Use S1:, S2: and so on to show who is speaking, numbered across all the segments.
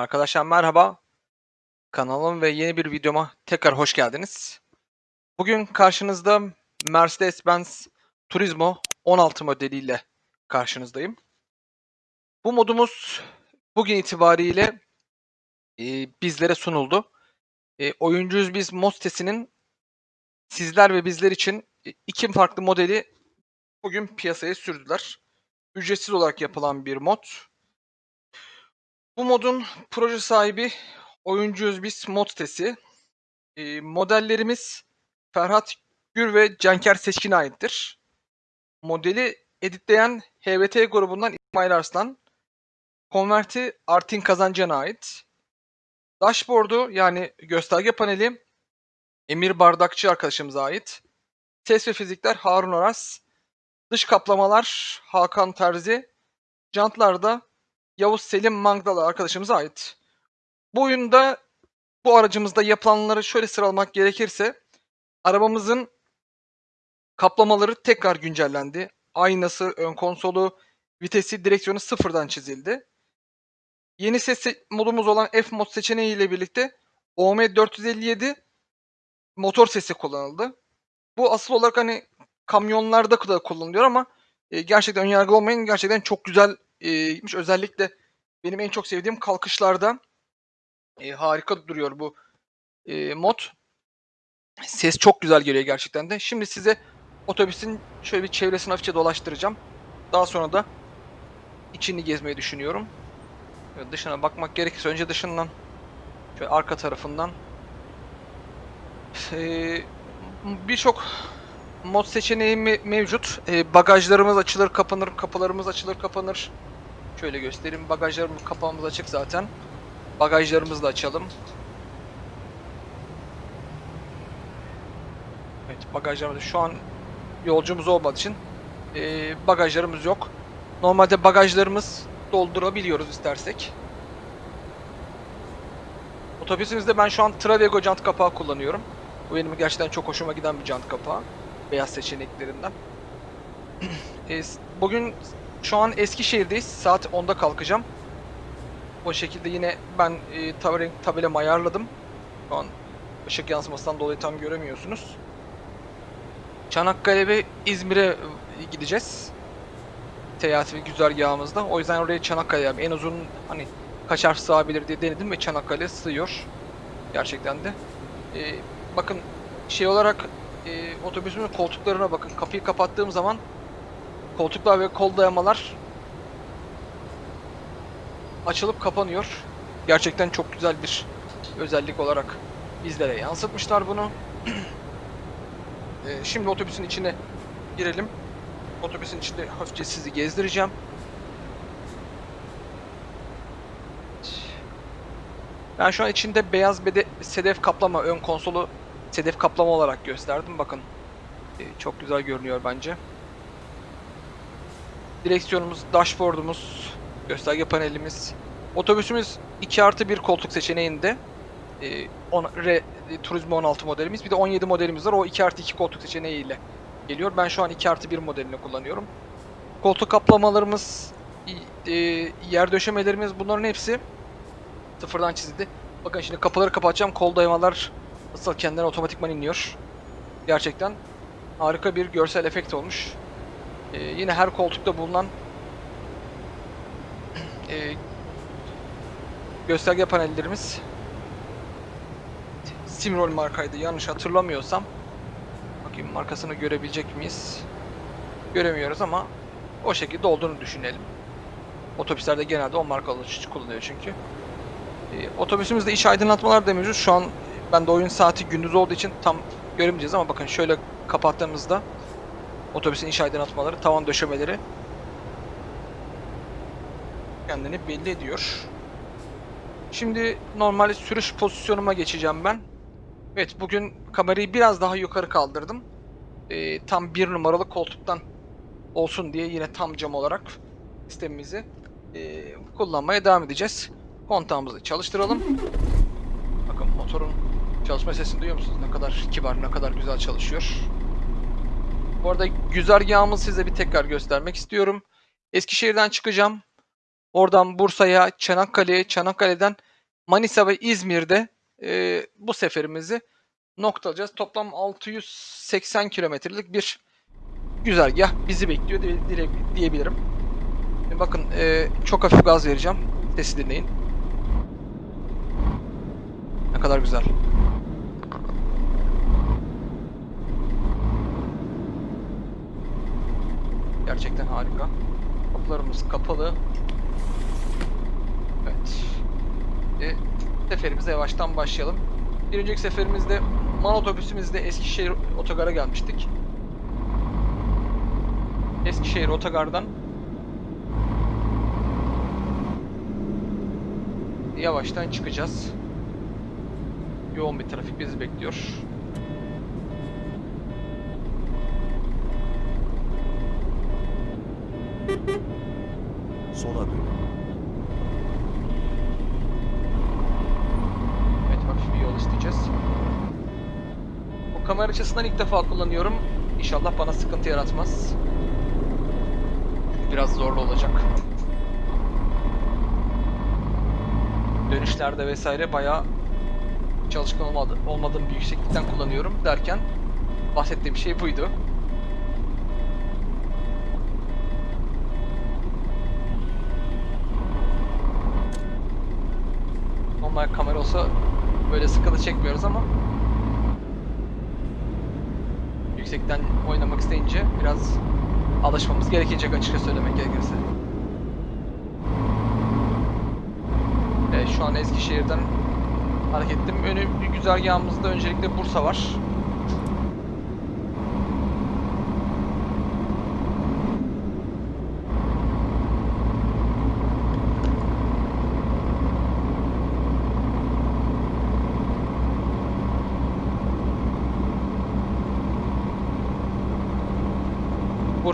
S1: Arkadaşlar merhaba. Kanalım ve yeni bir videoma tekrar hoş geldiniz. Bugün karşınızda Mercedes-Benz Turismo 16 modeliyle karşınızdayım. Bu modumuz bugün itibariyle e, bizlere sunuldu. E, Oyuncuyuz Biz mod sitesinin sizler ve bizler için e, iki farklı modeli bugün piyasaya sürdüler. Ücretsiz olarak yapılan bir mod. Bu modun proje sahibi Oyuncuyuz Biz mod sitesi. E, modellerimiz Ferhat Gür ve Canker Seçkin'e aittir. Modeli editleyen HVT grubundan İsmail Arslan. Konverti Artin Kazancan'a ait. Dashboard'u yani gösterge paneli Emir Bardakçı arkadaşımıza ait. Ses ve fizikler Harun Aras. Dış kaplamalar Hakan Terzi. Jantlarda Yavuz Selim Mangdalı arkadaşımıza ait. Bu oyunda bu aracımızda yapılanları şöyle sıralamak gerekirse arabamızın kaplamaları tekrar güncellendi. Aynası, ön konsolu, vitesi, direksiyonu sıfırdan çizildi. Yeni ses modumuz olan F mod seçeneği ile birlikte OM457 motor sesi kullanıldı. Bu asıl olarak hani kamyonlarda da kullanılıyor ama e, gerçekten önyargılı olmayın. Gerçekten çok güzel e, gitmiş. Özellikle benim en çok sevdiğim kalkışlarda e, harika duruyor bu e, mod. Ses çok güzel geliyor gerçekten de. Şimdi size otobüsün şöyle bir çevresini hafifçe dolaştıracağım. Daha sonra da içini gezmeyi düşünüyorum. Dışına bakmak gerekirse önce dışından şöyle arka tarafından ee, birçok mod seçeneği me- mevcut. Ee, bagajlarımız açılır kapanır, kapılarımız açılır kapanır. Şöyle göstereyim. Bagajlarımız kapağımız açık zaten. Bagajlarımızı da açalım. Evet bagajlarımız şu an yolcumuz olmadığı için e, bagajlarımız yok. Normalde bagajlarımız doldurabiliyoruz istersek. Otobüsümüzde ben şu an Travego jant kapağı kullanıyorum. Bu benim gerçekten çok hoşuma giden bir jant kapağı. Beyaz seçeneklerinden. E, Bugün şu an Eskişehir'deyiz. Saat 10'da kalkacağım. O şekilde yine ben e, tab- tabelamı ayarladım. Şu an ışık yansımasından dolayı tam göremiyorsunuz. Çanakkale ve İzmir'e gideceğiz. Seyahat ve güzergahımızda. O yüzden oraya Çanakkale yani en uzun hani kaç harf sığabilir diye denedim ve Çanakkale sığıyor. Gerçekten de. E, bakın şey olarak e, otobüsümün koltuklarına bakın. Kapıyı kapattığım zaman koltuklar ve kol dayamalar açılıp kapanıyor. Gerçekten çok güzel bir özellik olarak bizlere yansıtmışlar bunu. Ee, şimdi otobüsün içine girelim. Otobüsün içinde hafifçe sizi gezdireceğim. Ben şu an içinde beyaz bede sedef kaplama ön konsolu sedef kaplama olarak gösterdim. Bakın Ee, çok güzel görünüyor bence. Direksiyonumuz, dashboardumuz, gösterge panelimiz. Otobüsümüz 2 artı 1 koltuk seçeneğinde. Ee, on, Re, e, Turismo 16 modelimiz. Bir de 17 modelimiz var. O 2 artı 2 koltuk seçeneğiyle geliyor. Ben şu an 2 artı 1 modelini kullanıyorum. Koltuk kaplamalarımız, e, yer döşemelerimiz bunların hepsi sıfırdan çizildi. Bakın şimdi kapıları kapatacağım. Kol dayamalar nasıl kendilerine otomatikman iniyor. Gerçekten harika bir görsel efekt olmuş. Ee, yine her koltukta bulunan e, gösterge panellerimiz Simrol markaydı yanlış hatırlamıyorsam. Bakayım markasını görebilecek miyiz? Göremiyoruz ama o şekilde olduğunu düşünelim. Otobüslerde genelde o markalı kullanıyor çünkü. Ee, otobüsümüzde iç aydınlatmalar da. Şu an ben de oyun saati gündüz olduğu için tam göremeyeceğiz ama bakın şöyle kapattığımızda otobüsün iç aydınlatmaları, tavan döşemeleri kendini belli ediyor. Şimdi normal sürüş pozisyonuma geçeceğim ben. Evet bugün kamerayı biraz daha yukarı kaldırdım. Ee, tam bir numaralı koltuktan olsun diye yine tam cam olarak sistemimizi e, kullanmaya devam edeceğiz. Kontağımızı çalıştıralım. Bakın motorun çalışma sesini duyuyor musunuz? Ne kadar kibar, ne kadar güzel çalışıyor. Bu arada güzergahımı size bir tekrar göstermek istiyorum. Eskişehir'den çıkacağım. Oradan Bursa'ya, Çanakkale'ye, Çanakkale'den Manisa ve İzmir'de e, bu seferimizi noktalayacağız. Toplam 680 kilometrelik bir güzergah bizi bekliyor diye- diye- diyebilirim. E, Bakın e, çok hafif gaz vereceğim. Sesi dinleyin. Ne kadar güzel. Gerçekten harika. Kapılarımız kapalı. Evet. E, seferimize yavaştan başlayalım. Bir önceki seferimizde man otobüsümüzde Eskişehir otogara gelmiştik. Eskişehir otogardan yavaştan çıkacağız. Yoğun bir trafik bizi bekliyor.
S2: Sola dön.
S1: Evet hafif bir yol isteyeceğiz. Bu kamera açısından ilk defa kullanıyorum. İnşallah bana sıkıntı yaratmaz. Biraz zorlu olacak. Dönüşlerde vesaire bayağı çalışkan olmadı, olmadığım bir yükseklikten kullanıyorum derken bahsettiğim şey buydu. Normal kamera olsa böyle sıkıntı çekmiyoruz ama yüksekten oynamak isteyince biraz alışmamız gerekecek açıkça söylemek gerekirse. Evet, şu an Eskişehir'den hareket ettim. Önü bir güzergahımızda öncelikle Bursa var.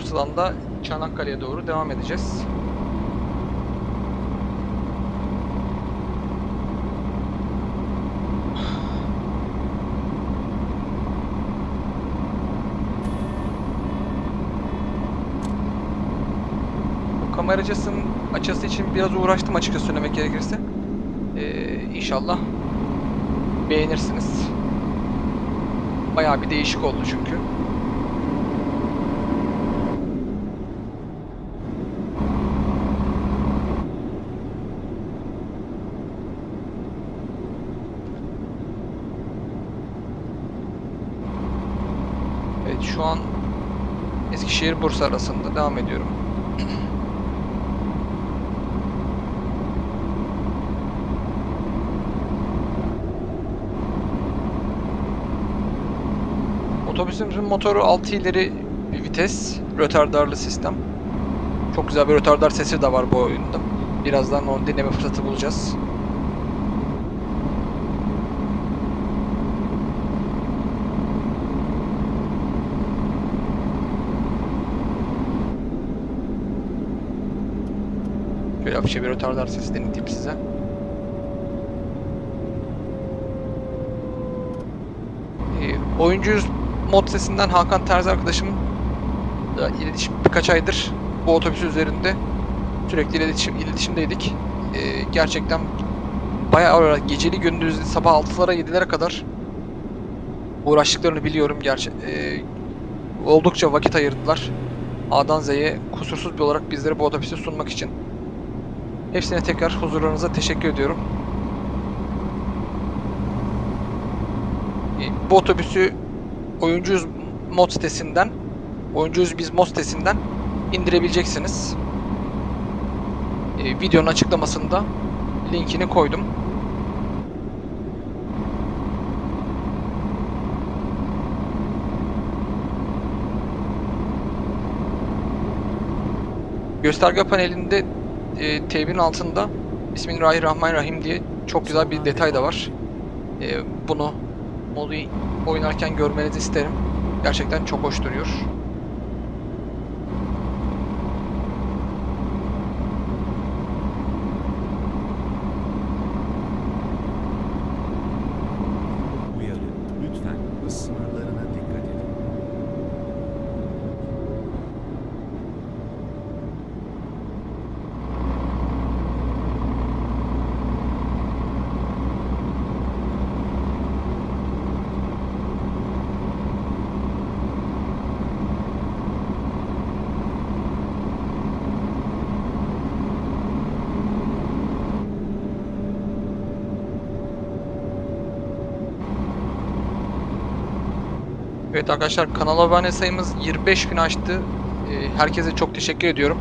S1: Bursa'dan da Çanakkale'ye doğru devam edeceğiz. Kamera açısının açısı için biraz uğraştım açıkça söylemek gerekirse. Ee, inşallah beğenirsiniz. Bayağı bir değişik oldu çünkü. Evet şu an Eskişehir Bursa arasında devam ediyorum. Otobüsümüzün motoru 6 ileri bir vites, rötardarlı sistem. Çok güzel bir rötardar sesi de var bu oyunda. Birazdan onu dinleme fırsatı bulacağız. Şöyle hafifçe bir rötardar sesi dinleteyim size. Ee, oyuncuyuz mod sesinden Hakan Terzi arkadaşım da iletişim birkaç aydır bu otobüs üzerinde sürekli iletişim iletişimdeydik. Ee, gerçekten bayağı ara geceli gündüzlü sabah 6'lara 7'lere kadar uğraştıklarını biliyorum. Gerçi ee, oldukça vakit ayırdılar. A'dan Z'ye kusursuz bir olarak bizlere bu otobüsü sunmak için. Hepsine tekrar huzurlarınıza teşekkür ediyorum. Bu otobüsü Oyuncuyuz mod sitesinden Oyuncuyuz biz mod sitesinden indirebileceksiniz. E, videonun açıklamasında linkini koydum. Gösterge panelinde e, T1'in altında Bismillahirrahmanirrahim diye çok güzel bir detay da var. E, bunu modu oynarken görmenizi isterim. Gerçekten çok hoş duruyor. Evet arkadaşlar kanal abone sayımız 25 bin aştı. Ee, herkese çok teşekkür ediyorum.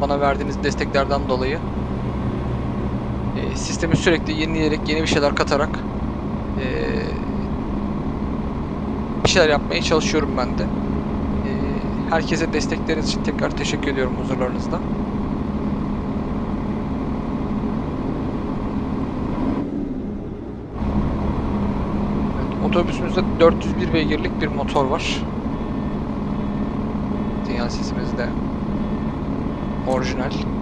S1: Bana verdiğiniz desteklerden dolayı. Ee, sistemi sürekli yenileyerek yeni bir şeyler katarak ee, bir şeyler yapmaya çalışıyorum ben de. Herkese destekleriniz için tekrar teşekkür ediyorum huzurlarınızda. Evet, Otobüsümüzde 401 beygirlik bir motor var. Sinyal sesimiz de orijinal.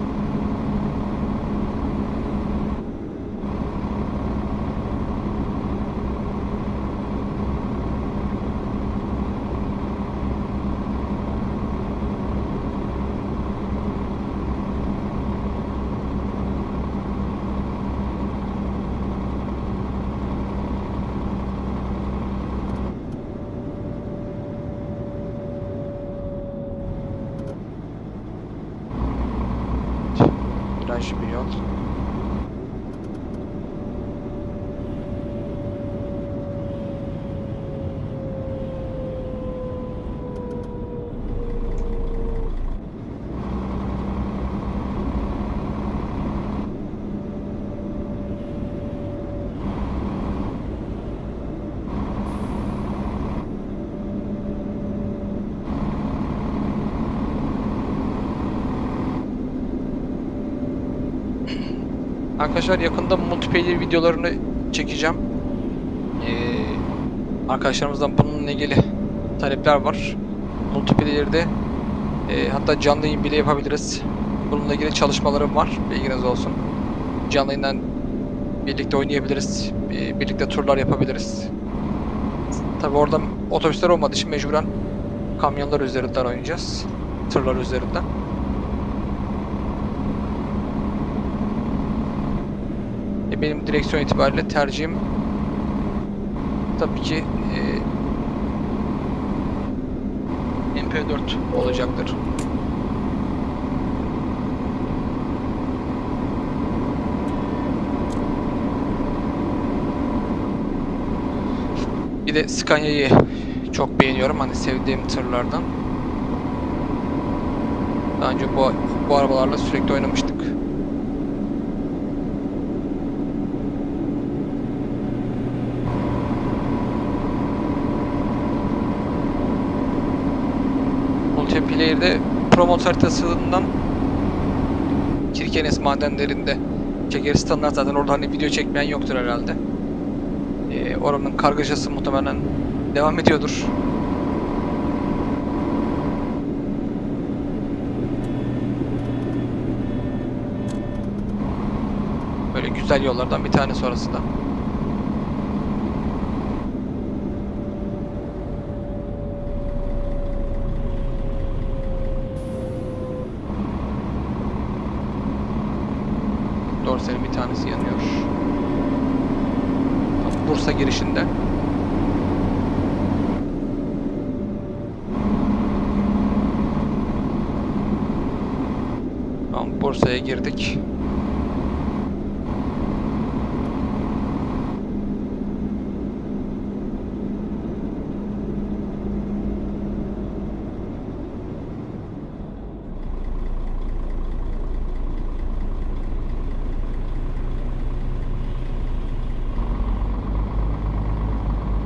S1: Viraj bir yol. Arkadaşlar yakında multiplayer videolarını çekeceğim. Ee, arkadaşlarımızdan bununla ilgili talepler var. Multiplayer'de e, hatta canlı yayın bile yapabiliriz. Bununla ilgili çalışmalarım var. Bilginiz olsun. Canlı yayından birlikte oynayabiliriz. e, Birlikte turlar yapabiliriz. Tabi orada otobüsler olmadığı için mecburen kamyonlar üzerinden oynayacağız. Tırlar üzerinden. E, benim direksiyon itibariyle tercihim tabii ki e, MP4 olacaktır. Bir de Scania'yı çok beğeniyorum. Hani sevdiğim tırlardan. Daha önce bu, bu arabalarla sürekli oynamıştık. Multiplayer'de Promot haritasından Kirkenes madenlerinde çekeriz standart zaten orada hani video çekmeyen yoktur herhalde. Ee, oranın kargaşası muhtemelen devam ediyordur. Böyle güzel yollardan bir tane sonrası da. Dorsel'in bir tanesi yanıyor. Tam Bursa girişinde. Tamam Bursa'ya girdik.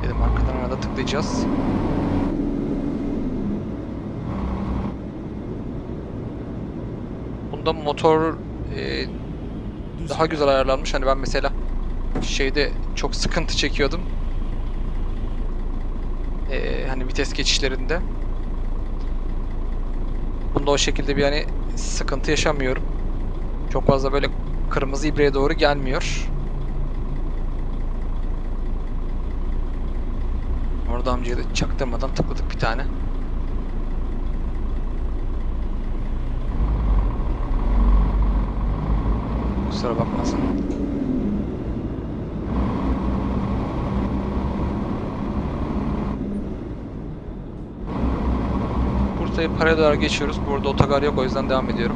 S1: Dedim arkadan arada tıklayacağız. Bunda motor daha güzel ayarlanmış. Hani ben mesela şeyde çok sıkıntı çekiyordum. Ee, hani vites geçişlerinde. Bunda o şekilde bir hani sıkıntı yaşamıyorum. Çok fazla böyle kırmızı ibreye doğru gelmiyor. Orada amcaya da çaktırmadan tıkladık bir tane. Kusura bakmasın. Bursa'yı doğru geçiyoruz. Burada otogar yok o yüzden devam ediyorum.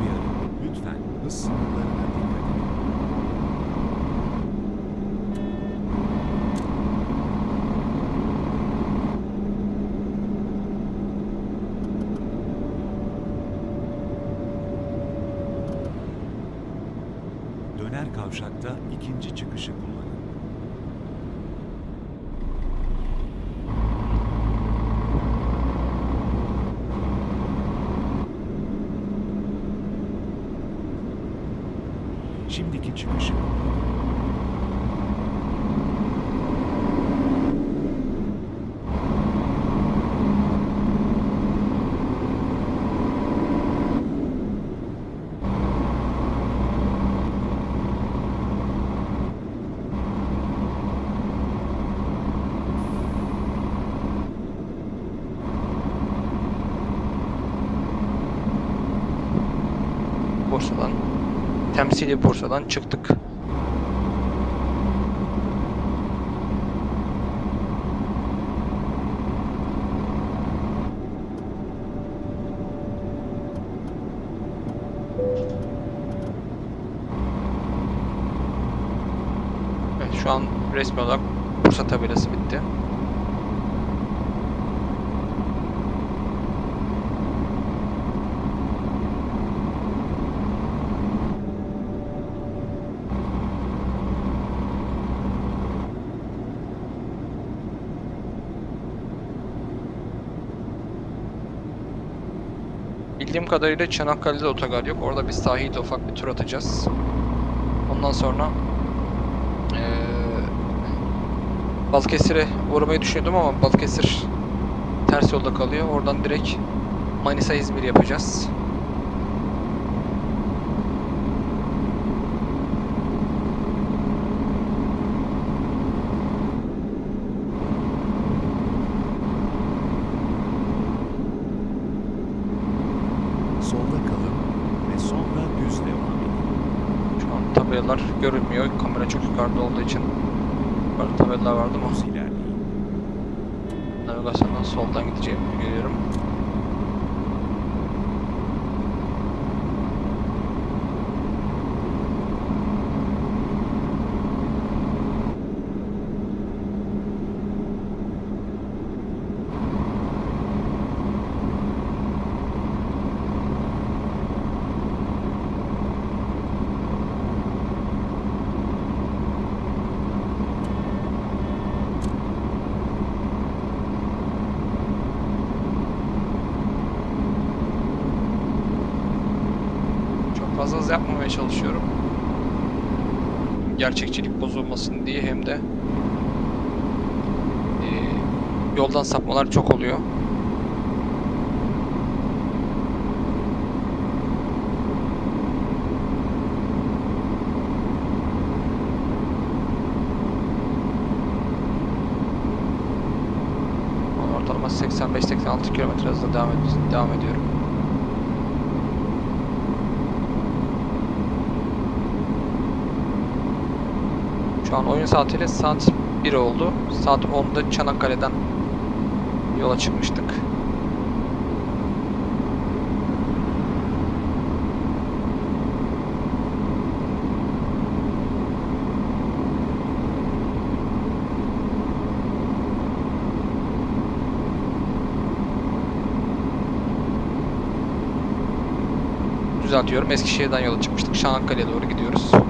S2: Uyarı. Lütfen Her kavşakta ikinci çıkışı kullanın. Şimdiki çıkışı kullanın.
S1: Bursa'dan. Temsili Bursa'dan çıktık. Evet şu an resmi olarak kadarıyla Çanakkale'de otogar yok. Orada bir sahilde ufak bir tur atacağız. Ondan sonra eee Balıkesir'e uğramayı düşünüyordum ama Balıkesir ters yolda kalıyor. Oradan direkt Manisa İzmir yapacağız.
S2: Solda kalın ve sonra düz devam edin.
S1: Şu an tabelalar görünmüyor. Kamera çok yukarıda olduğu için. Yukarıda tabelalar vardı
S2: ilerleyin.
S1: navigasyondan soldan gideceğimi görüyorum. Çok fazla hız yapmamaya çalışıyorum. Gerçekçilik bozulmasın diye hem de eee, yoldan sapmalar çok oluyor. Ortalama 85-86 km hızla devam, ed- devam ediyorum. Şu an oyun saatiyle saat 1 oldu. Saat 10'da Çanakkale'den yola çıkmıştık. Düzeltiyorum. Eskişehir'den yola çıkmıştık. Çanakkale'ye doğru gidiyoruz.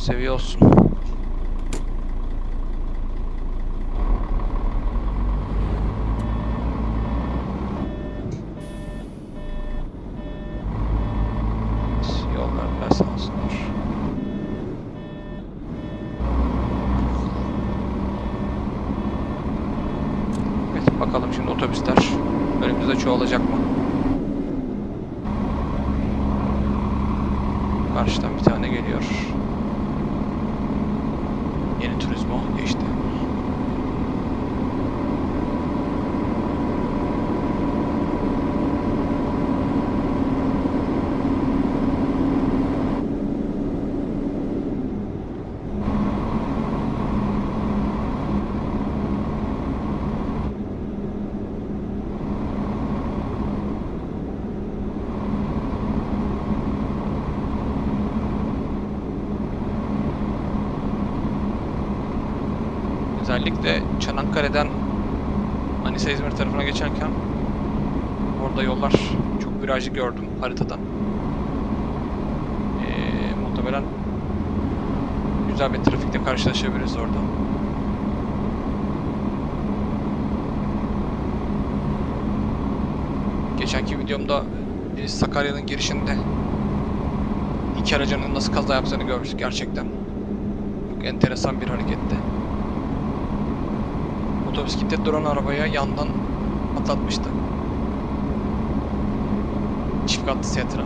S1: Seviye olsun. Yollar biraz sağ olsunlar. Evet bakalım şimdi otobüsler önümüzde çoğalacak mı? Karşıdan bir tane geliyor. Yeni turizmo geçti. Özellikle Çanakkale'den Manisa İzmir tarafına geçerken orada yollar çok virajlı gördüm haritada. Ee, muhtemelen güzel bir trafikle karşılaşabiliriz orada. Geçenki videomda e, Sakarya'nın girişinde iki aracının nasıl kaza yaptığını görmüştük gerçekten. Çok enteresan bir hareketti. Otobüs kitle duran arabaya yandan atlatmıştı. Çift katlı Setra.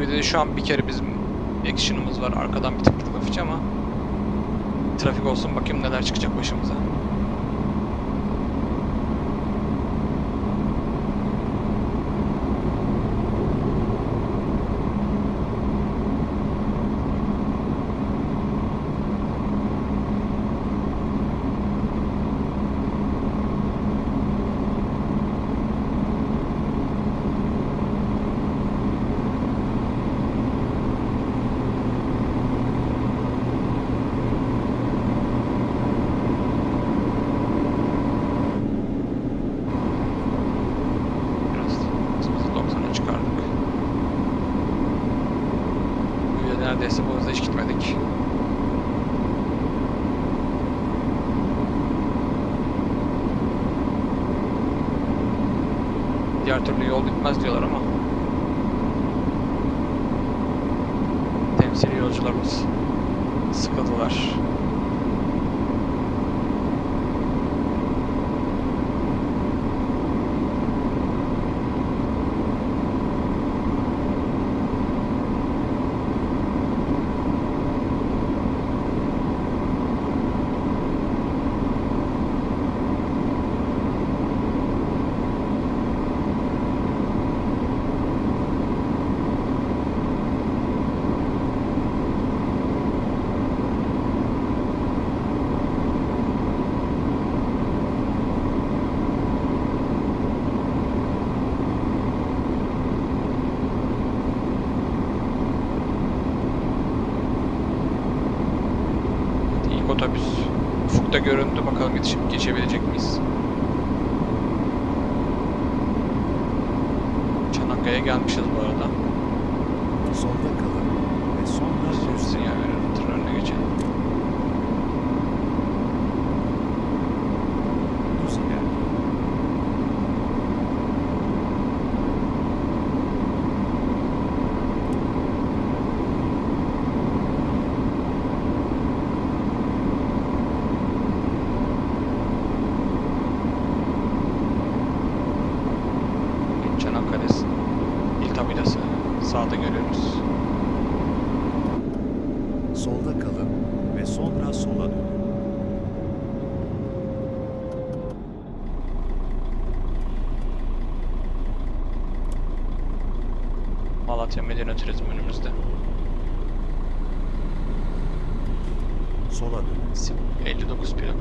S1: Videoda şu an bir kere bizim action'ımız var. Arkadan bir tık tık ama trafik olsun bakayım neler çıkacak başımıza. Çanakkale'ye gelmişiz bu arada.
S2: Solda kalın ve sonra düz
S1: Sinyal
S2: devam edin.
S1: verelim. Tır önüne geçelim.
S2: Düz ilerleyin.
S1: Çanakkale il tabelası sağda görüyoruz.
S2: Solda kalın ve sonra sola dönün.
S1: Malatya Medine Turizm önümüzde.
S2: Sola dönün.
S1: Sim 59 plaka.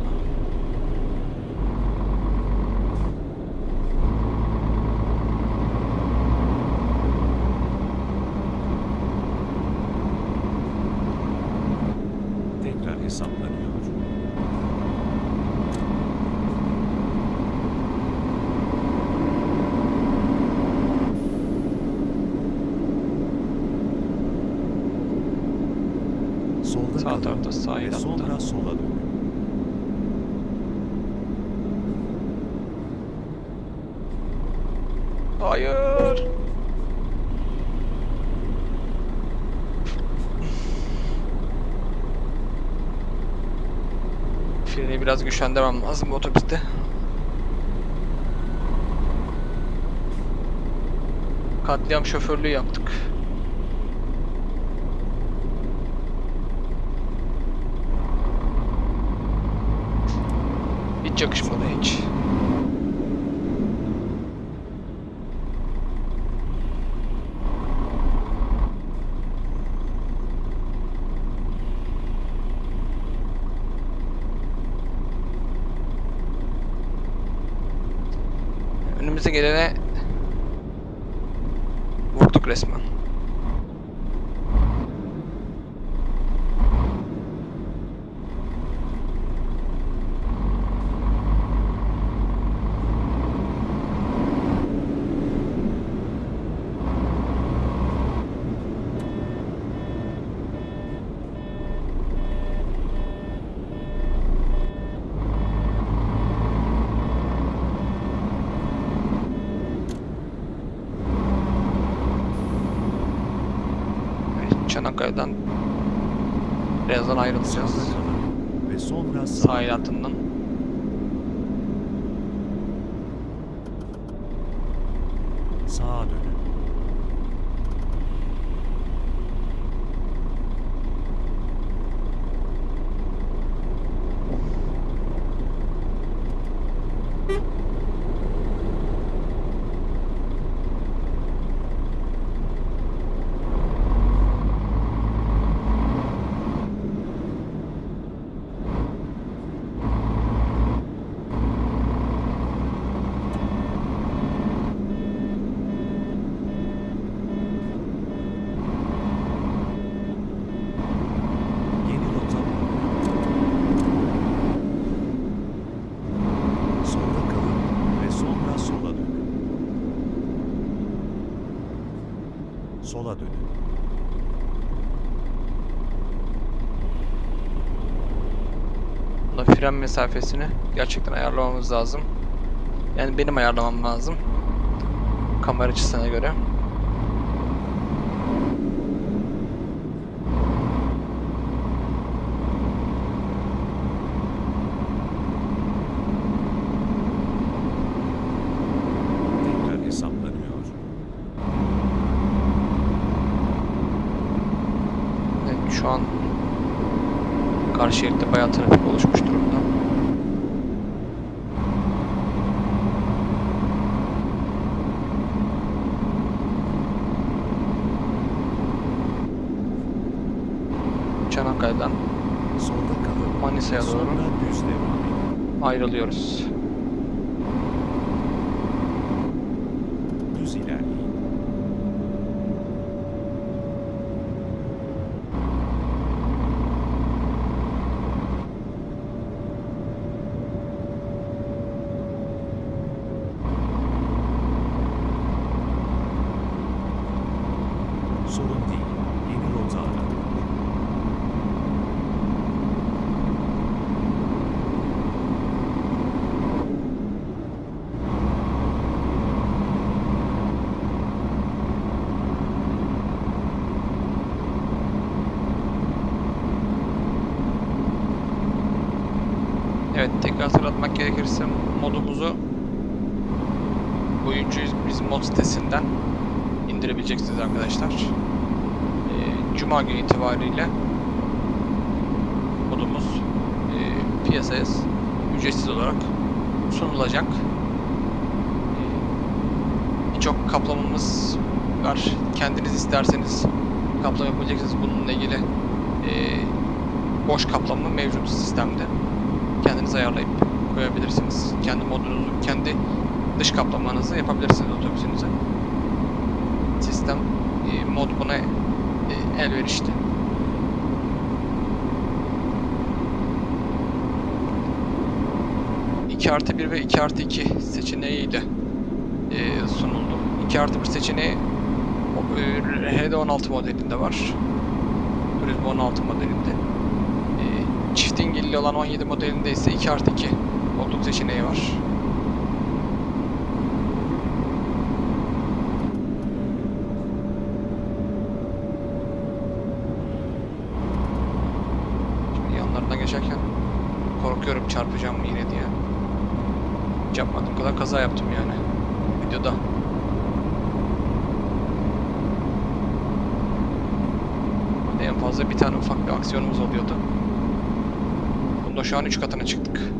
S2: Tekrar hesaplanıyor.
S1: Sahil
S2: ve
S1: hattı.
S2: sonra sola dönün.
S1: Hayır. Freni biraz güçlendirmem lazım otobüste. Katliam şoförlüğü yaptık. Hiç yakışmadı hiç. Önümüze gelene vurduk resmen. Evet, Çanakkale'den birazdan ayrılacağız.
S2: Sağda kalın ve sonra sağa
S1: Sahil hattından.
S2: sağa dönün. Yeni rota Solda kalın ve sonra sola dönün. Sola dönün.
S1: Bunda fren mesafesini gerçekten ayarlamamız lazım. Yani benim ayarlamam lazım. Kamera açısına göre.
S2: Tekrar hesaplanıyor.
S1: Evet, şu an karşı şeritte bayağı trafik oluşmuş durumda. Çanakkale'den
S2: Solda kalın.
S1: Manisa'ya doğru
S2: Sonra düz devam edin.
S1: ayrılıyoruz.
S2: Düz ilerleyin. Sorun değil. Yeni rota aranıyor.
S1: Evet tekrar hatırlatmak gerekirse modumuzu Oyuncuyuz biz mod sitesinden indirebileceksiniz arkadaşlar. Ee, Cuma günü itibariyle modumuz e, piyasaya ücretsiz olarak sunulacak. Birçok kaplamamız var. Kendiniz isterseniz kaplama yapabileceksiniz. Bununla ilgili e, boş kaplama mevcut sistemde kendiniz ayarlayıp koyabilirsiniz. Kendi modunuzu, kendi dış kaplamanızı yapabilirsiniz otobüsünüze. Sistem e, mod buna e, elverişli. ...2 artı 1 ve 2 artı 2 seçeneğiyle e, sunuldu. 2 artı 1 seçeneği e, HD16 modelinde var. Turismo 16 modelinde. dingilli olan 17 modelinde ise 2 artı 2 koltuk seçeneği var. Şimdi yanlarından geçerken korkuyorum çarpacağım mı yine diye. Hiç yapmadığım kadar kaza yaptım yani videoda. Hadi en fazla bir tane ufak bir aksiyonumuz oluyordu. Bunda şu an 3 katına çıktık.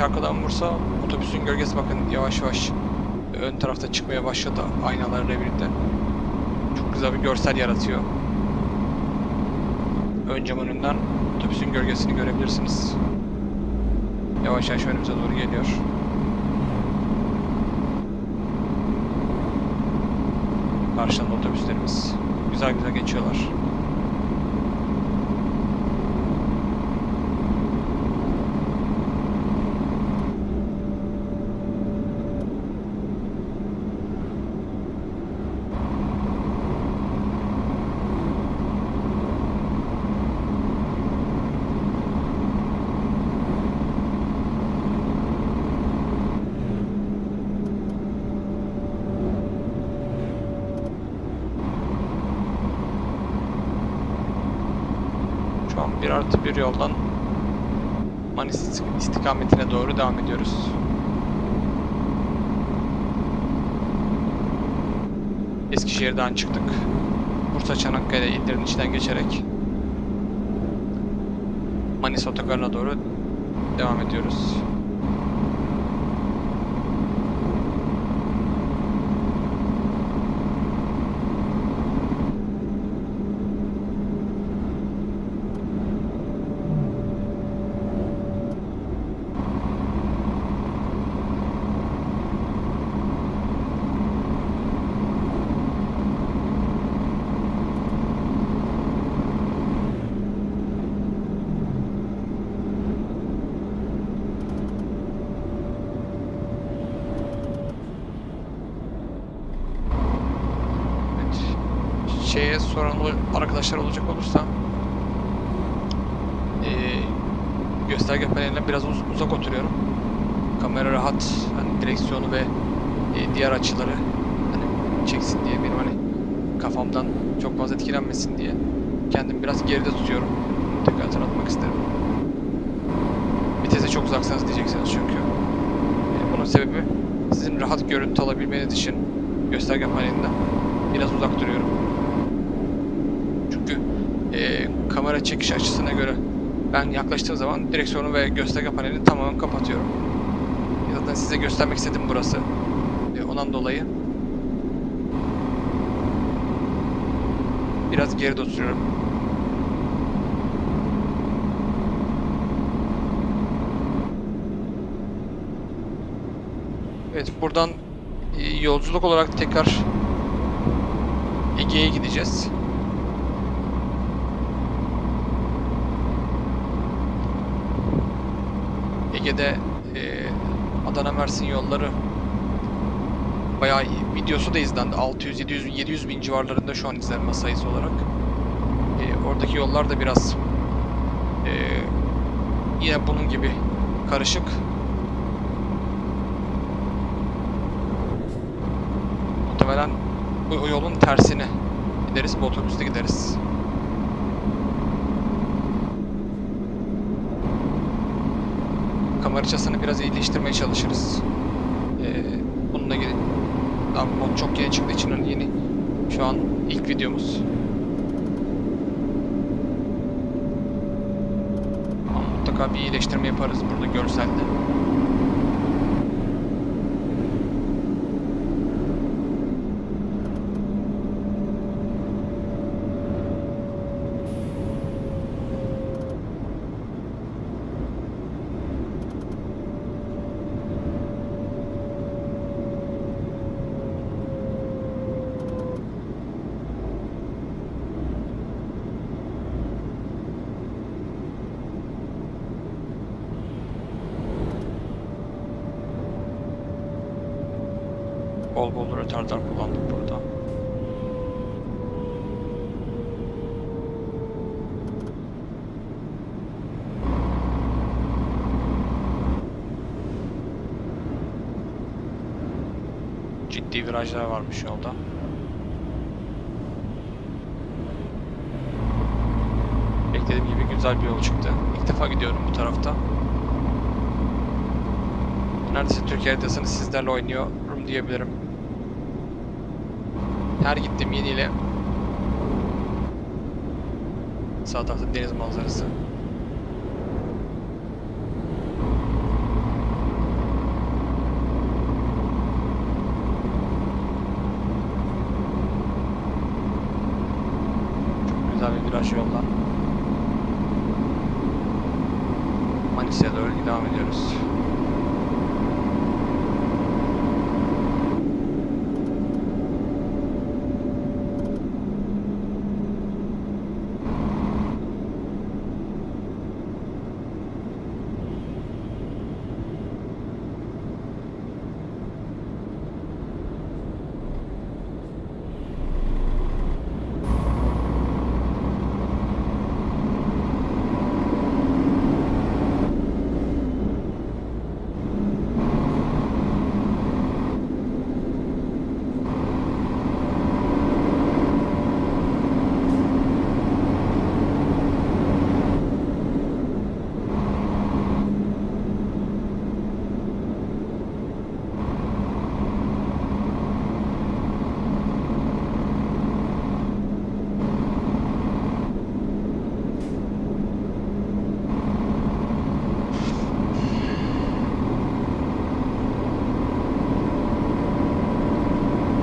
S1: Güneş arkadan vursa otobüsün gölgesi bakın yavaş yavaş ön tarafta çıkmaya başladı aynalarla birlikte. Çok güzel bir görsel yaratıyor. Ön cam önünden otobüsün gölgesini görebilirsiniz. Yavaş yavaş önümüze doğru geliyor. Karşıdan otobüslerimiz güzel güzel geçiyorlar. Şu an bir artı bir yoldan Manis istikametine doğru devam ediyoruz. Eskişehir'den çıktık. Bursa Çanakkale illerin içinden geçerek Manis otogarına doğru devam ediyoruz. Evet. Şeye soran arkadaşlar olacak olursa eee gösterge paneline biraz uz- uzak oturuyorum. Kamera rahat hani direksiyonu ve e, diğer açıları hani çeksin diye benim hani kafamdan çok fazla etkilenmesin diye kendimi biraz geride tutuyorum. Tekrar hatırlatmak isterim. Vitese çok uzaksanız diyeceksiniz çünkü. E, bunun sebebi sizin rahat görüntü alabilmeniz için gösterge panelinden biraz uzak duruyorum. Çünkü e, kamera çekiş açısına göre ben yaklaştığım zaman direksiyonu ve gösterge panelini tamamen kapatıyorum. Zaten size göstermek istedim burası. E, ondan dolayı biraz geride oturuyorum. Evet buradan e, yolculuk olarak tekrar Ege'ye gideceğiz. Ege'de e, Adana Mersin yolları bayağı videosu da izlendi. 600 700 700 bin civarlarında şu an izlenme sayısı olarak. E, oradaki yollar da biraz e, yine bunun gibi karışık. Muhtemelen bu yolun tersine gideriz, bu otobüste gideriz. Kamera açısını biraz iyileştirmeye çalışırız. Ee, bunun moduna gelin. Daha mod çok yeni çıktığı için hani yeni. Şu an ilk videomuz. Ama mutlaka bir iyileştirme yaparız burada görselde. Bol bol retardar kullandık burada. Ciddi virajlar varmış yolda. Beklediğim gibi güzel bir yol çıktı. İlk defa gidiyorum bu tarafta. Neredeyse Türkiye haritasını sizlerle oynuyorum diyebilirim. Her gittiğim yeniyle sağ tarafta deniz manzarası. Çok güzel bir viraj yoldan. Manisa'ya doğru devam ediyoruz.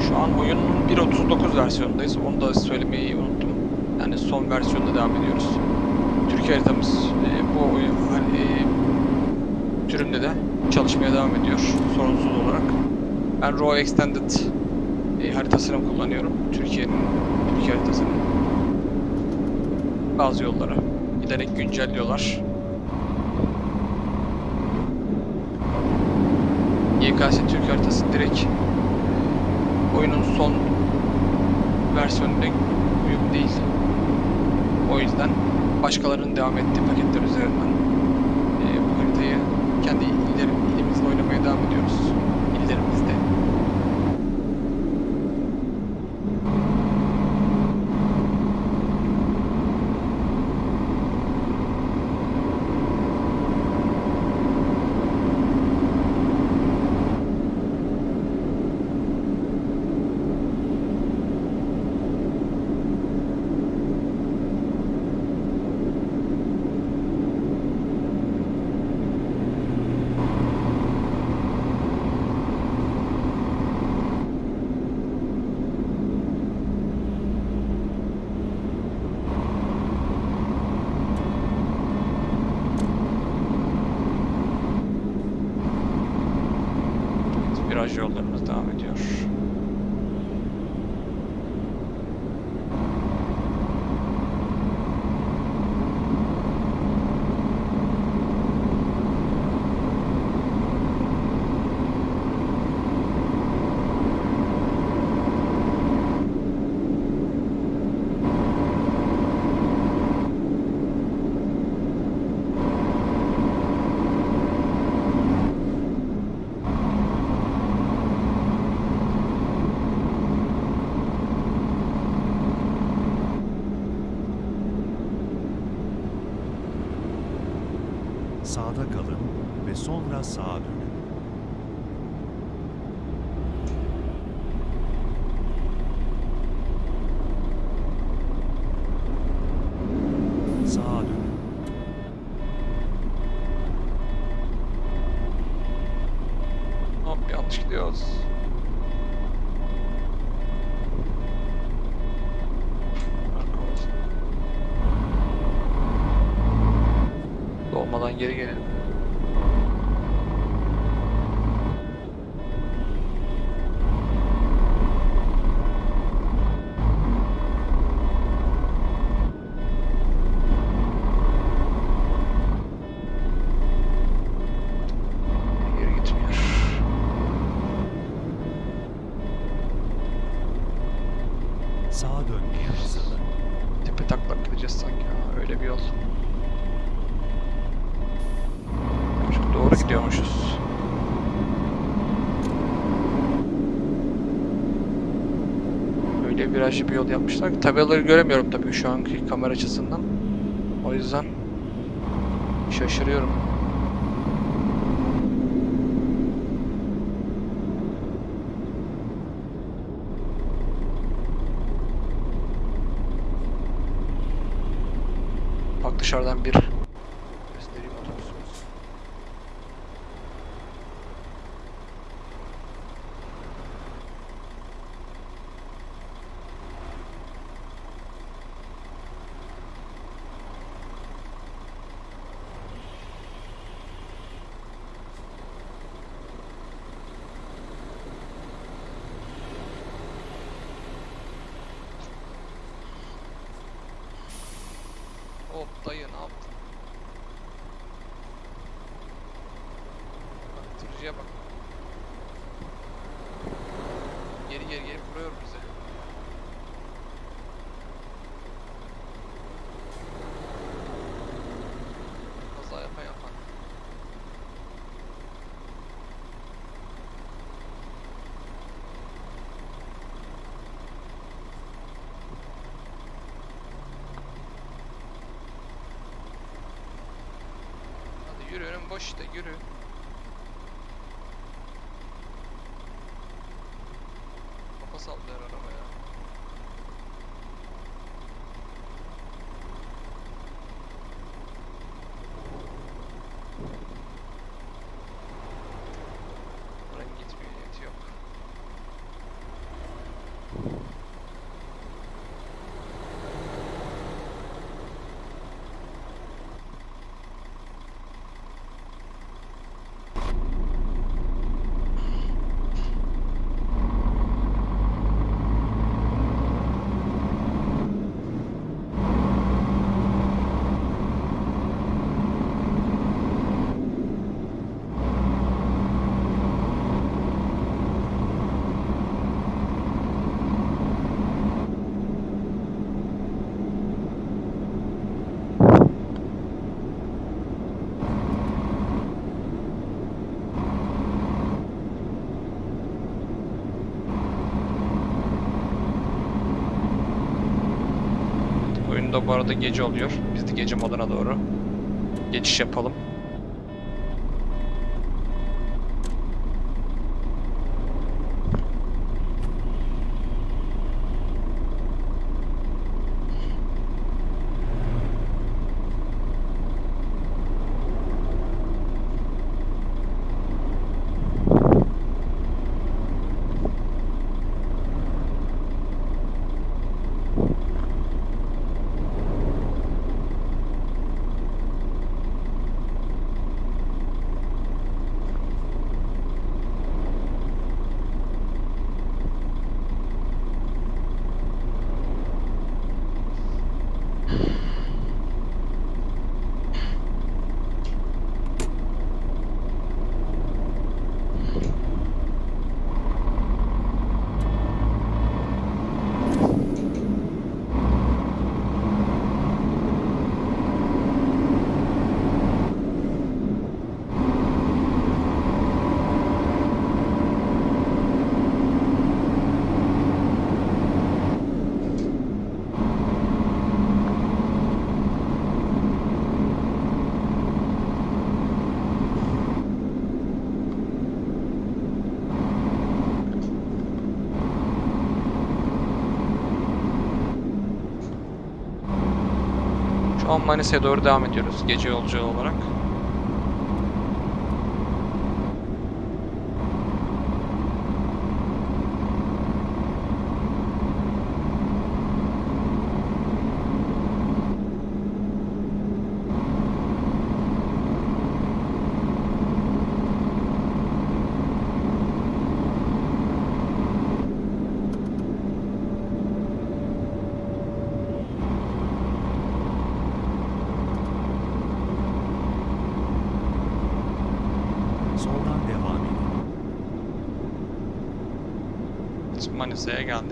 S1: Şu an oyunun 1.39 versiyonundayız. Onu da söylemeyi unuttum. Yani son versiyonda devam ediyoruz. Türkiye haritamız e, bu oyun hani, e, türünde de çalışmaya devam ediyor sorunsuz olarak. Ben Raw Extended e, haritasını kullanıyorum. Türkiye'nin Türkiye haritasını. Bazı yolları giderek güncelliyorlar. YKS Türk haritası direkt oyunun son versiyonuna uyum değil. O yüzden başkalarının devam ettiği paketler üzerinden e, bu haritayı kendi illerim, ilimizde oynamaya devam ediyoruz.
S2: Sağa dönmeye hazırlanın.
S1: Tepe taklak gideceğiz sanki. Ha, öyle bir yol. Çok doğru gidiyormuşuz. Öyle virajlı bir yol yapmışlar ki tabelaları göremiyorum tabii şu anki kamera açısından. O yüzden şaşırıyorum. Dışarıdan bir göstereyim otobüsümüz. Hop dayı ne yaptın? Bak tırcıya bak. Geri geri geri vuruyor bize. Kaza yapan yapan. Hadi yürü önüm boş işte yürü. Kafa sallıyor araba ya. Buranın gitmiyor niyeti yok. Oyunda bu arada gece oluyor. Biz de gece moduna doğru geçiş yapalım. Şu an Manisa'ya doğru devam ediyoruz gece yolcu olarak. Manisa'ya geldik.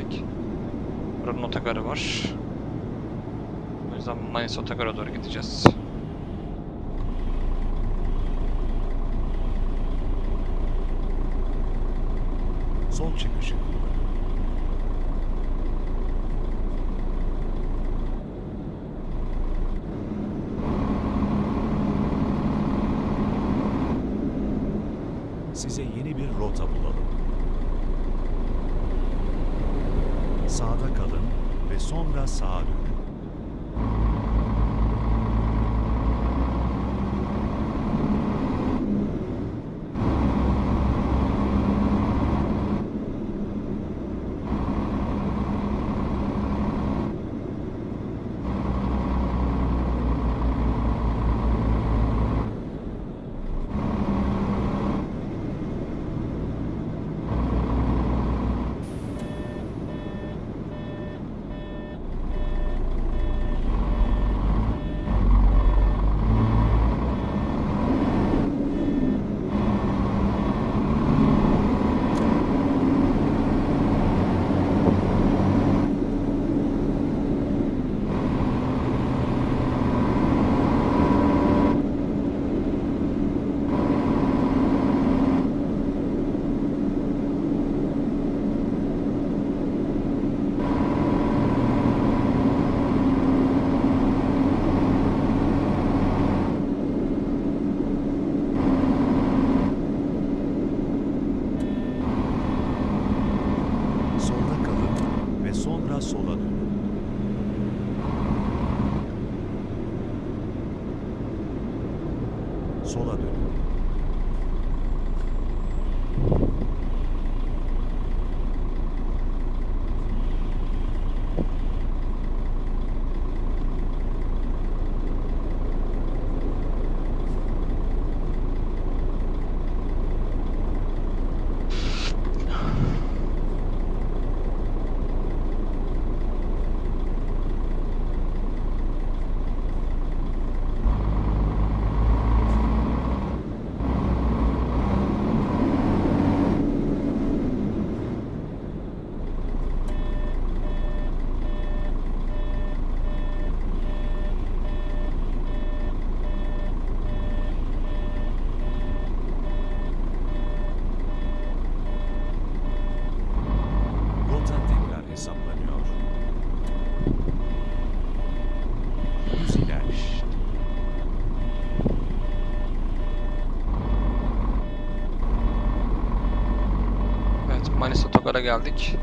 S1: Otogara geldik.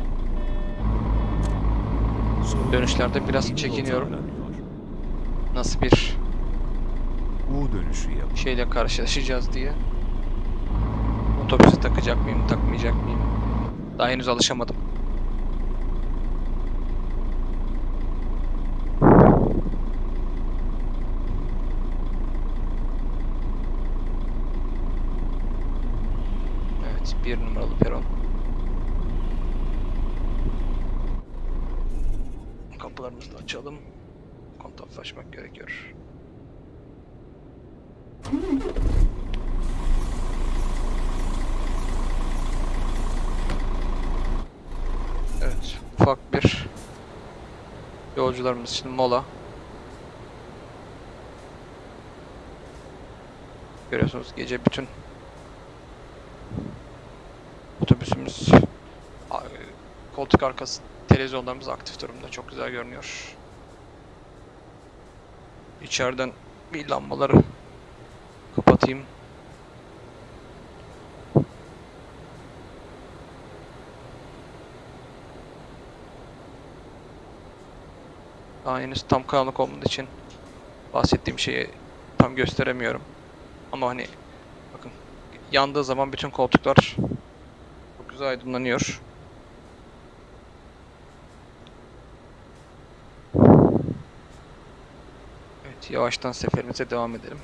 S1: Dönüşlerde biraz çekiniyorum. Nasıl bir
S2: U dönüşü yapın.
S1: şeyle karşılaşacağız diye. Otobüse takacak mıyım, takmayacak mıyım? Daha henüz alışamadım. Evet, bir numaralı peron. Kapılarımızı da açalım. Kontaf açmak gerekiyor. Evet, ufak bir yolcularımız için mola. Görüyorsunuz gece bütün otobüsümüz koltuk arkası televizyonlarımız aktif durumda. Çok güzel görünüyor. İçeriden bir lambaları kapatayım. Daha henüz tam karanlık olmadığı için bahsettiğim şeyi tam gösteremiyorum. Ama hani bakın yandığı zaman bütün koltuklar çok güzel aydınlanıyor. Evet yavaştan seferimize devam edelim.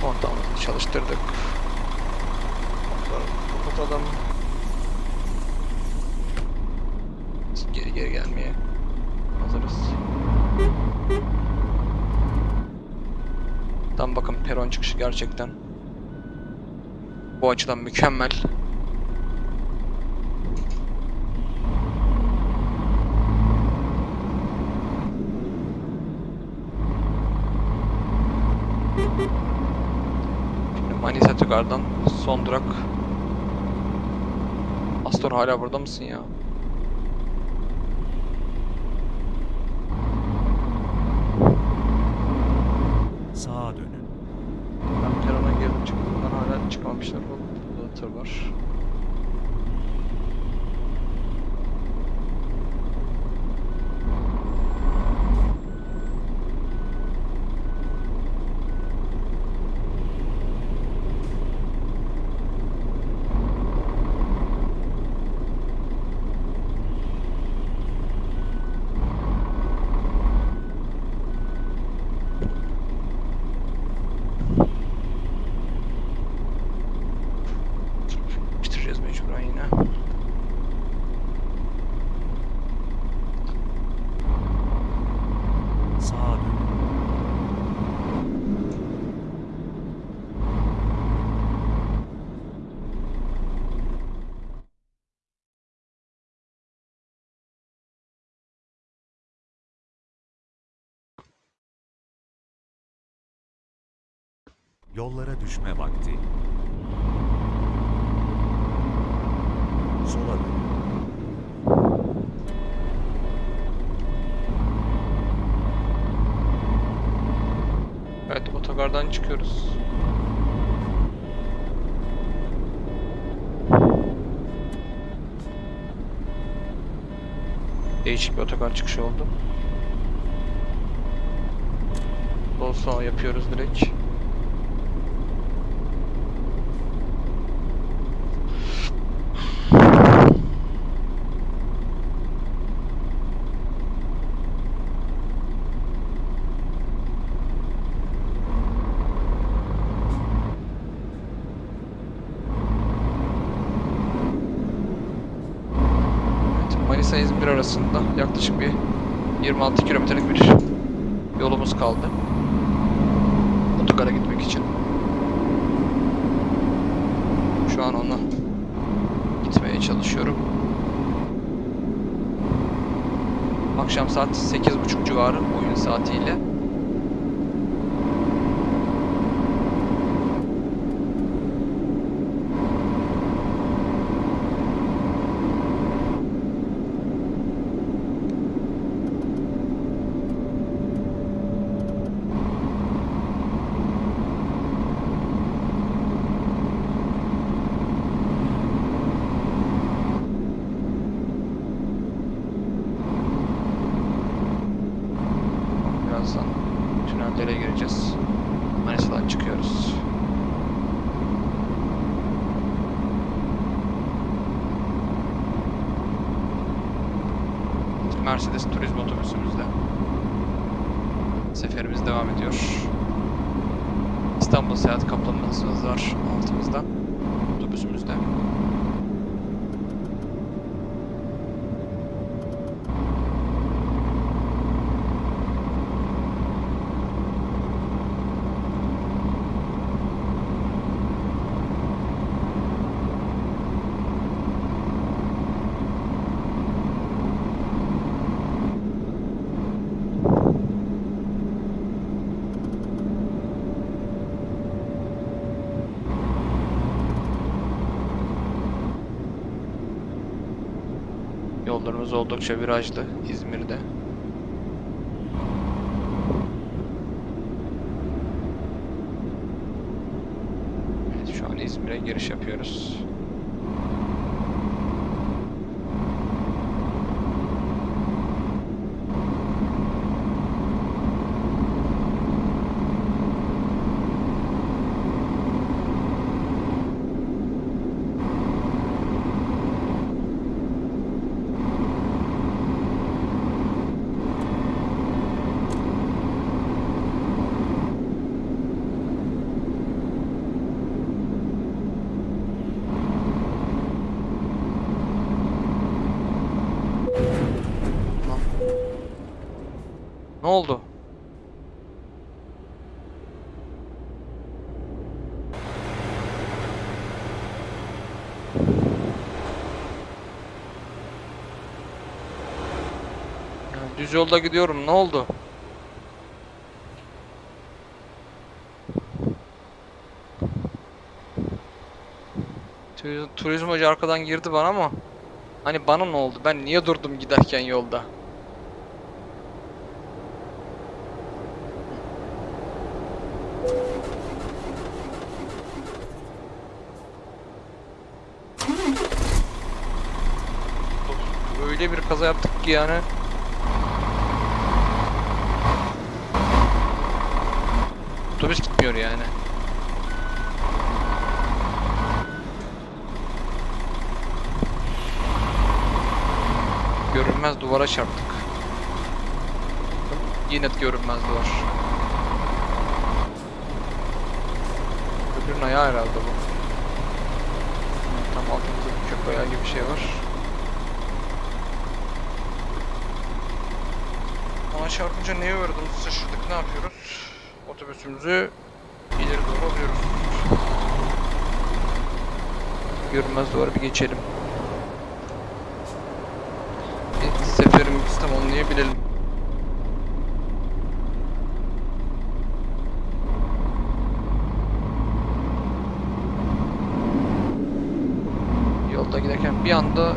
S1: Kontağımızı çalıştırdık. Kapatalım. Geri gelmeye hazırız. Tam bakın peron çıkışı gerçekten Bu açıdan mükemmel. Şimdi Manisa Tügar'dan son durak. Astor hala burada mısın ya?
S2: Sağa dönün.
S1: Ben Peron'a girdim çıktım. Buradan hala çıkmamışlar. Bak, Burada tır var. Bitireceğiz mecburen yine.
S2: Sağa dönün. Yollara düşme vakti. Sola dönün.
S1: Evet otogardan çıkıyoruz. Değişik bir otogar çıkışı oldu. Sol sağ yapıyoruz direkt. Evet, Manisa İzmir arasında yaklaşık bir 26 kilometrelik bir yolumuz kaldı. Otogara gitmek için. Şu an onu gitmeye çalışıyorum. Akşam saat 8.30 civarı oyun saatiyle. Otobüsümüzde. Seferimiz devam ediyor. İstanbul Seyahat Kaplanımız var altımızda. Otobüsümüzde. Oldukça virajlı İzmir'de. Evet, şu an İzmir'e giriş yapıyoruz. Lan. Ne oldu? Yolda gidiyorum. Ne oldu? Turiz- Turizm hoca arkadan girdi bana ama hani bana ne oldu? Ben niye durdum giderken yolda? Öyle bir kaza yaptık ki yani. Otobüs gitmiyor yani. Görünmez duvara çarptık. Yine görünmez duvar. Öbürünün ayağı herhalde bu. Tam altımızda bir köprü ayağı gibi bir şey var. Ona çarpınca neye uğradım? Şaşırdık. Ne yapıyoruz? Otobüsümüzü ileri doğru alıyoruz. Görünmez duvara bir geçelim. Bir seferimizi tamamlayabilelim. Yolda giderken bir anda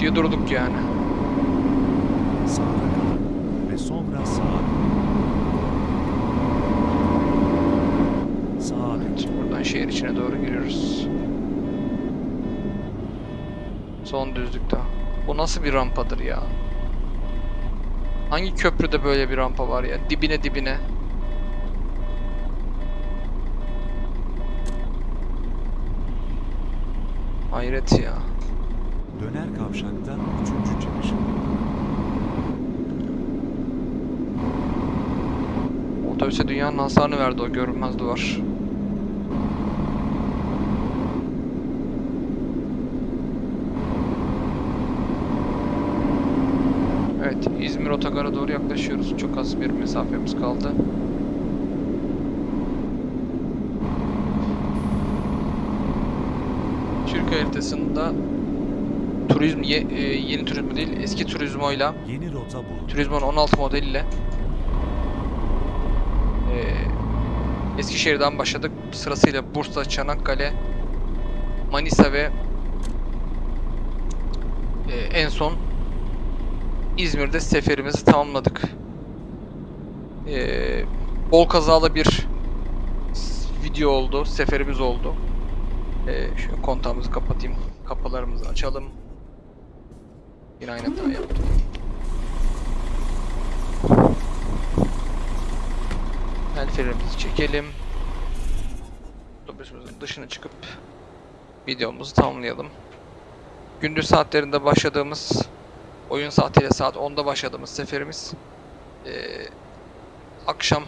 S1: diye durduk yani.
S2: Sağda kalın ve sonra sağa dönün. Sağa dönün.
S1: Evet, buradan şehir içine doğru giriyoruz. Son düzlükte. Bu nasıl bir rampadır ya? Hangi köprüde böyle bir rampa var ya? Dibine dibine. Hayret ya.
S2: Döner kavşakta üçüncü çıkış.
S1: Otobüse dünyanın hasarını verdi o görünmez duvar. Evet, İzmir Otogar'a doğru yaklaşıyoruz. Çok az bir mesafemiz kaldı. Türk haritasında turizm ye- e, yeni turizmo değil eski turizmoyla
S2: Yeni rota bulun.
S1: Turizmo'nun 16 modeliyle eee Eskişehir'den başladık. Sırasıyla Bursa, Çanakkale, Manisa ve eee, en son İzmir'de seferimizi tamamladık. Eee, bol kazalı bir video oldu, seferimiz oldu. Eee şu kontağımızı kapatayım, kapılarımızı açalım. Yine aynı hata yaptım. El çekelim. Otobüsümüzün dışına çıkıp videomuzu tamamlayalım. Gündüz saatlerinde başladığımız oyun saatiyle saat 10'da başladığımız seferimiz eee, akşam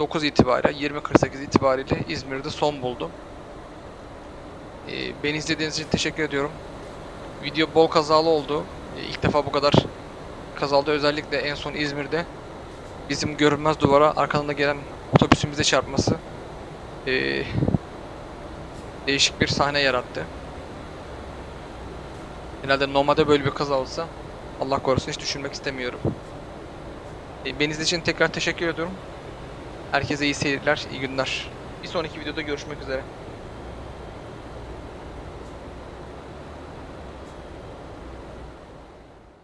S1: 9 itibariyle 20.48 itibariyle İzmir'de son buldu. Eee, beni izlediğiniz için teşekkür ediyorum. Video bol kazalı oldu. Eee, İlk defa bu kadar kazalı özellikle en son İzmir'de bizim görünmez duvara arkadan da gelen otobüsümüze çarpması eee, değişik bir sahne yarattı. Genelde normalde böyle bir kaza olsa Allah korusun hiç düşünmek istemiyorum. E, beni izlediğiniz için tekrar teşekkür ediyorum. Herkese iyi seyirler, iyi günler. Bir sonraki videoda görüşmek üzere.